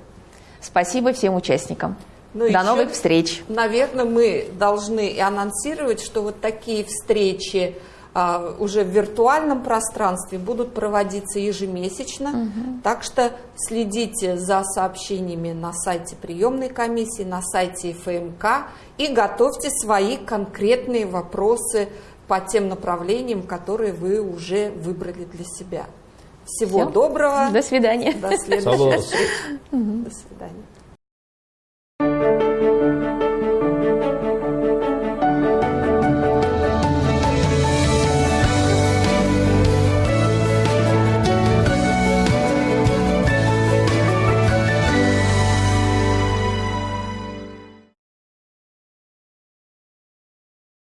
[SPEAKER 3] Спасибо всем участникам.
[SPEAKER 5] Ну,
[SPEAKER 3] до
[SPEAKER 5] еще,
[SPEAKER 3] новых встреч.
[SPEAKER 5] Наверное, мы должны и анонсировать, что вот такие встречи а, уже в виртуальном пространстве будут проводиться ежемесячно. Так что следите за сообщениями на сайте приемной комиссии, на сайте ФМК и готовьте свои конкретные вопросы по тем направлениям, которые вы уже выбрали для себя. Всего
[SPEAKER 3] Всё.
[SPEAKER 5] доброго.
[SPEAKER 3] До свидания.
[SPEAKER 5] До следующей встречи. До свидания. you.